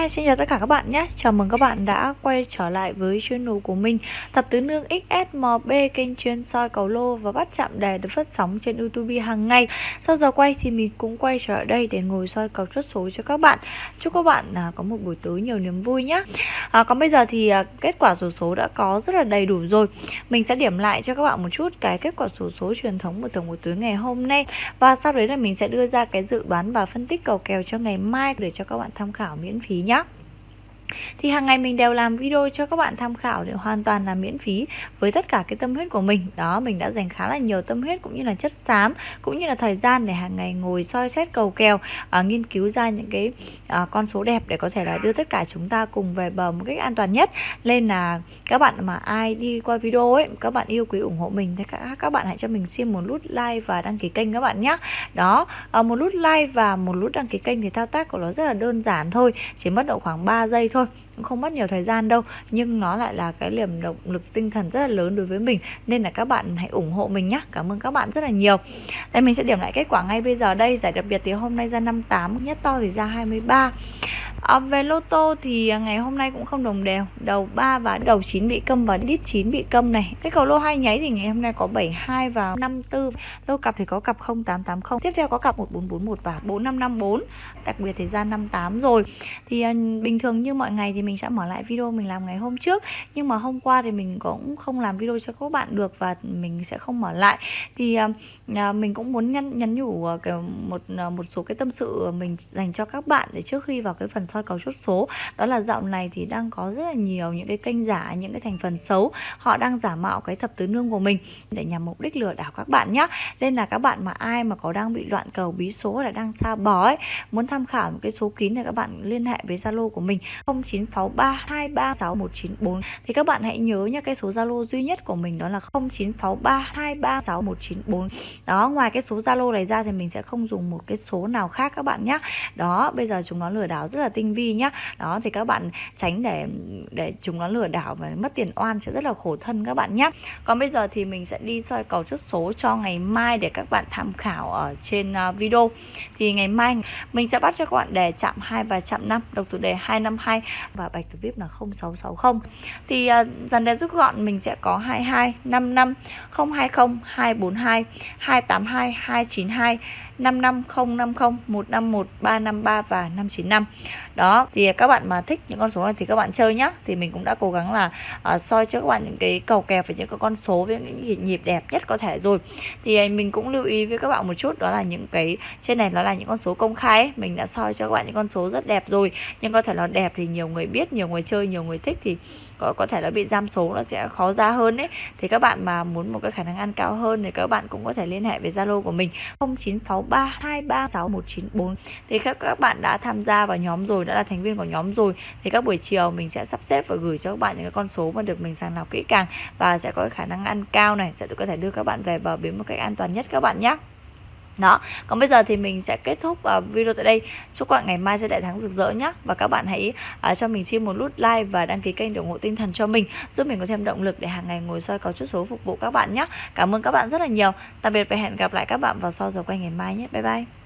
Hi xin chào tất cả các bạn nhé. Chào mừng các bạn đã quay trở lại với channel của mình Thập tứ nương XSMB kênh chuyên soi cầu lô và bắt chạm đề được phát sóng trên YouTube hàng ngày. Sau giờ quay thì mình cũng quay trở lại đây để ngồi soi cầu chốt số cho các bạn. Chúc các bạn à, có một buổi tối nhiều niềm vui nhé. À, Còn bây giờ thì à, kết quả số số đã có rất là đầy đủ rồi. Mình sẽ điểm lại cho các bạn một chút cái kết quả số số truyền thống của tổng buổi tối ngày hôm nay. Và sau đấy là mình sẽ đưa ra cái dự đoán và phân tích cầu kèo cho ngày mai để cho các bạn tham khảo miễn phí nhé. nhé thì hàng ngày mình đều làm video cho các bạn tham khảo để hoàn toàn là miễn phí với tất cả cái tâm huyết của mình. Đó mình đã dành khá là nhiều tâm huyết cũng như là chất xám cũng như là thời gian để hàng ngày ngồi soi xét cầu kèo à, nghiên cứu ra những cái à, con số đẹp để có thể là đưa tất cả chúng ta cùng về bờ một cách an toàn nhất. Nên là các bạn mà ai đi qua video ấy các bạn yêu quý ủng hộ mình thì các các bạn hãy cho mình xin một nút like và đăng ký kênh các bạn nhé đó à, một nút like và một nút đăng ký kênh thì thao tác của nó rất là đơn giản thôi chỉ mất độ khoảng 3 giây thôi cũng không mất nhiều thời gian đâu. Nhưng nó lại là cái liềm động lực tinh thần rất là lớn đối với mình, nên là các bạn hãy ủng hộ mình nhé cảm ơn các bạn rất là nhiều. Đây, mình sẽ điểm lại kết quả ngay bây giờ đây. Giải đặc biệt thì hôm nay ra 58 nhất to thì ra 23 à, về lô tô thì ngày hôm nay cũng không đồng đều. Đầu 3 và đầu 9 bị câm và đít 9 bị câm này. Cái cầu lô hai nháy thì ngày hôm nay có 72 và 54 lô cặp thì có cặp 0880 tiếp theo có cặp 1441 và 4554 đặc biệt thì ra 58 rồi. Thì à, bình thường như mọi ngày thì mình sẽ mở lại video mình làm ngày hôm trước. Nhưng mà hôm qua thì mình cũng không làm video cho các bạn được và mình sẽ không mở lại. Thì à, à, mình cũng muốn nhắn nhắn nhủ một một số cái tâm sự mình dành cho các bạn để trước khi vào cái phần soi cầu chốt số. Đó là dạo này thì đang có rất là nhiều những cái kênh giả, những cái thành phần xấu. Họ đang giả mạo cái thập tứ nương của mình để nhằm mục đích lừa đảo các bạn nhé nên là các bạn mà ai mà có đang bị loạn cầu, bí số là đang xa bó ấy, muốn tham khảo một cái số kín thì các bạn liên hệ với Zalo của mình 0963 236 thì các bạn hãy nhớ nhé cái số Zalo duy nhất của mình đó là 0963 236 đó, ngoài cái số Zalo này ra thì mình sẽ không dùng một cái số nào khác các bạn nhé đó, bây giờ chúng nó lừa đảo rất là tinh tinh vi nhá. Đó thì các bạn tránh để để chúng nó lừa đảo và mất tiền oan sẽ rất là khổ thân các bạn nhé còn bây giờ thì mình sẽ đi soi cầu chốt số cho ngày mai để các bạn tham khảo ở trên à, video. Thì ngày mai mình sẽ bắt cho các bạn đề chạm 2 và chạm 5 độc thủ đề 252 và bạch thủ vip là 0660 thì uh, dàn đề rút gọn mình sẽ có 22 55 020 242 282 292 55050 151 353 và 595 đó thì các bạn mà thích những con số này thì các bạn chơi nhá. Thì mình cũng đã cố gắng là uh, soi cho các bạn những cái cầu kèo với những cái con số với những nhịp đẹp nhất có thể rồi. Thì à, mình cũng lưu ý với các bạn một chút đó là những cái trên này nó là những con số công khai ấy. mình đã soi cho các bạn những con số rất đẹp rồi. Nhưng có thể là đẹp thì nhiều người biết nhiều người chơi nhiều người thích thì có, có thể là bị giam số nó sẽ khó ra hơn đấy thì các bạn mà muốn một cái khả năng ăn cao hơn thì các bạn cũng có thể liên hệ với Zalo của mình. 0963236194 thì các các bạn đã tham gia vào nhóm rồi, đã là thành viên của nhóm rồi, thì các buổi chiều mình sẽ sắp xếp và gửi cho các bạn những cái con số mà được mình sàng lọc kỹ càng và sẽ có cái khả năng ăn cao này, sẽ có thể đưa các bạn về bờ bến một cách an toàn nhất các bạn nhé đó. Còn bây giờ thì mình sẽ kết thúc uh, video tại đây. Chúc các bạn ngày mai sẽ đại thắng rực rỡ nhé và các bạn hãy uh, cho mình chia một nút like và đăng ký kênh để ủng hộ tinh thần cho mình giúp mình có thêm động lực để hàng ngày ngồi soi có chút số phục vụ các bạn nhé cảm ơn các bạn rất là nhiều. Tạm biệt và hẹn gặp lại các bạn vào sau giờ quay ngày mai nhé. Bye bye.